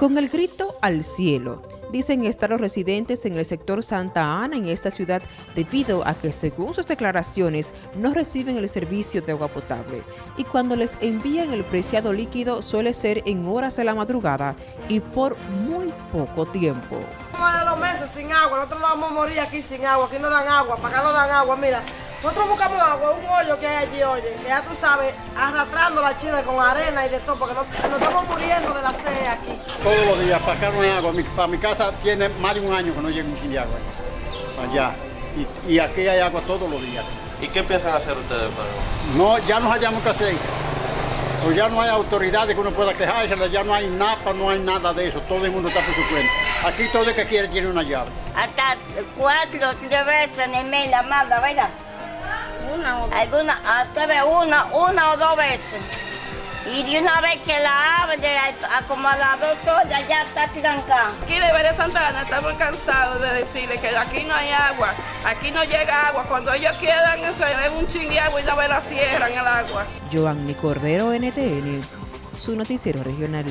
Con el grito al cielo, dicen estar los residentes en el sector Santa Ana en esta ciudad debido a que según sus declaraciones no reciben el servicio de agua potable y cuando les envían el preciado líquido suele ser en horas de la madrugada y por muy poco tiempo. de dos meses sin agua, nosotros vamos a morir aquí sin agua, aquí no dan agua, para acá no dan agua, mira. Nosotros buscamos agua, un hoyo que hay allí, oye, que ya tú sabes, arrastrando la china con arena y de todo, porque nos, estamos muriendo de la sed aquí. Todos los días, para acá no hay agua. para mi casa tiene más de un año que no llega un de agua. Allá. Y, aquí hay agua todos los días. ¿Y qué piensan hacer ustedes? Para... No, ya nos hallamos que hacer. Pues ya no hay autoridades que uno pueda quejarse, ya no hay nada, no hay nada de eso. Todo el mundo está por su cuenta. Aquí todo el que quiere tiene una llave. Hasta cuatro, tres veces ni media manda, ¿verdad? Una o Alguna, hasta de una, una o dos veces. Y de una vez que la abre, acomodado todo, ya está trancada. Aquí de Santa Santana estamos cansados de decirle que aquí no hay agua, aquí no llega agua. Cuando ellos quieran, eso es un ching de agua y no la cierran el agua. Joanny Cordero, NTN, su noticiero regional.